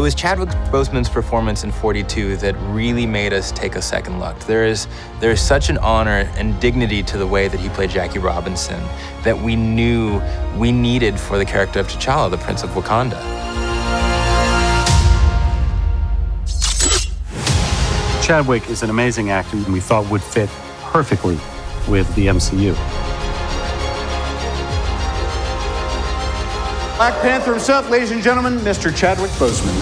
was Chadwick Boseman's performance in 42 that really made us take a second look. There is, there is such an honor and dignity to the way that he played Jackie Robinson that we knew we needed for the character of T'Challa, the Prince of Wakanda. Chadwick is an amazing actor and we thought would fit perfectly with the MCU. Black Panther himself, ladies and gentlemen, Mr. Chadwick Boseman.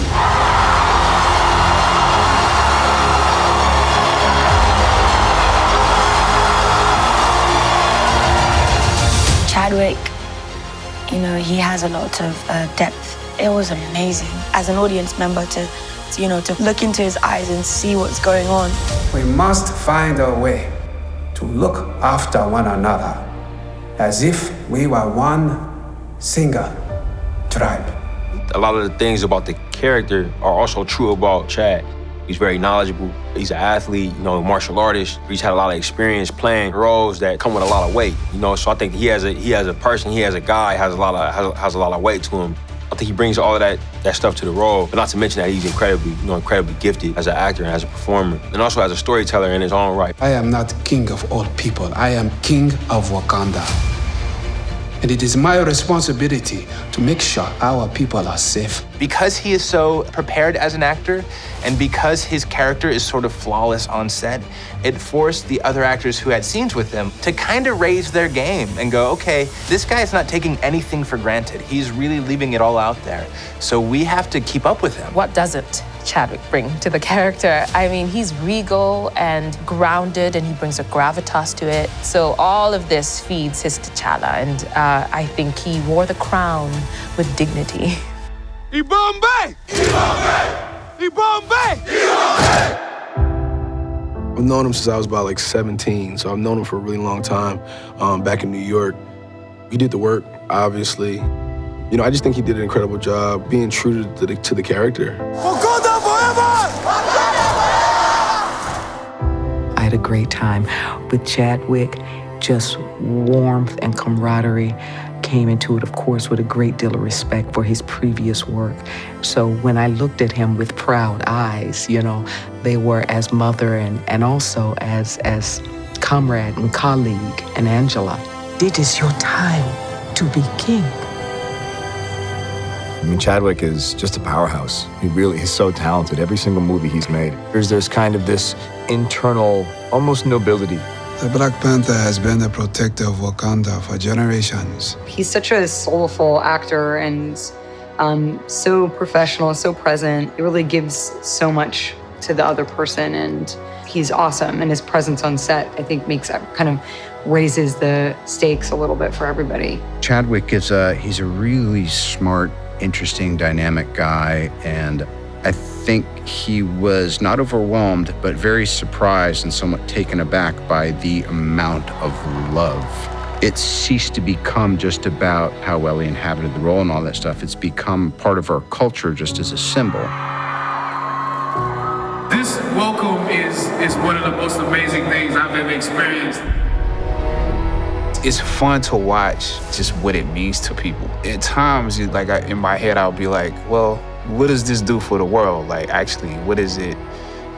Chadwick, you know, he has a lot of uh, depth. It was amazing as an audience member to, to, you know, to look into his eyes and see what's going on. We must find a way to look after one another as if we were one single tribe. A lot of the things about the character are also true about Chad. He's very knowledgeable. He's an athlete, you know, martial artist. He's had a lot of experience playing roles that come with a lot of weight, you know. So I think he has a he has a person, he has a guy, has a lot of has, has a lot of weight to him. I think he brings all of that that stuff to the role. But not to mention that he's incredibly, you know, incredibly gifted as an actor and as a performer, and also as a storyteller in his own right. I am not king of all people. I am king of Wakanda. And it is my responsibility to make sure our people are safe. Because he is so prepared as an actor, and because his character is sort of flawless on set, it forced the other actors who had scenes with him to kind of raise their game and go, okay, this guy is not taking anything for granted. He's really leaving it all out there. So we have to keep up with him. What doesn't Chadwick bring to the character? I mean, he's regal and grounded, and he brings a gravitas to it. So all of this feeds his T'Challa, and uh, I think he wore the crown with dignity. Ibombe! Ibombe! Ibombe! Ibombe! I've known him since I was about like 17, so I've known him for a really long time um, back in New York. He did the work, obviously. You know, I just think he did an incredible job being true to the, to the character. Wakanda forever! A great time with Chadwick, just warmth and camaraderie came into it, of course, with a great deal of respect for his previous work. So when I looked at him with proud eyes, you know, they were as mother and, and also as, as comrade and colleague and Angela. It is your time to be king. I mean, Chadwick is just a powerhouse. He really is so talented. Every single movie he's made, there's, there's kind of this internal, almost nobility the Black Panther has been the protector of Wakanda for generations. He's such a soulful actor and um, so professional, so present. It really gives so much to the other person, and he's awesome. And his presence on set, I think, makes kind of raises the stakes a little bit for everybody. Chadwick is a he's a really smart, interesting, dynamic guy, and I think he was not overwhelmed, but very surprised and somewhat taken aback by the amount of love. It ceased to become just about how well he inhabited the role and all that stuff. It's become part of our culture just as a symbol. This welcome is, is one of the most amazing things I've ever experienced. It's fun to watch just what it means to people. At times, like I, in my head, I'll be like, well, what does this do for the world? Like, actually, what is it?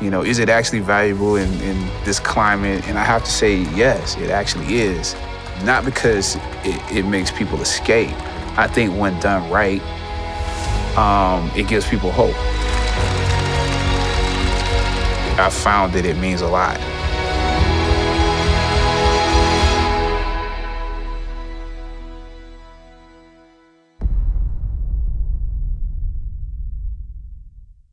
You know, is it actually valuable in, in this climate? And I have to say, yes, it actually is. Not because it, it makes people escape. I think when done right, um, it gives people hope. I found that it means a lot.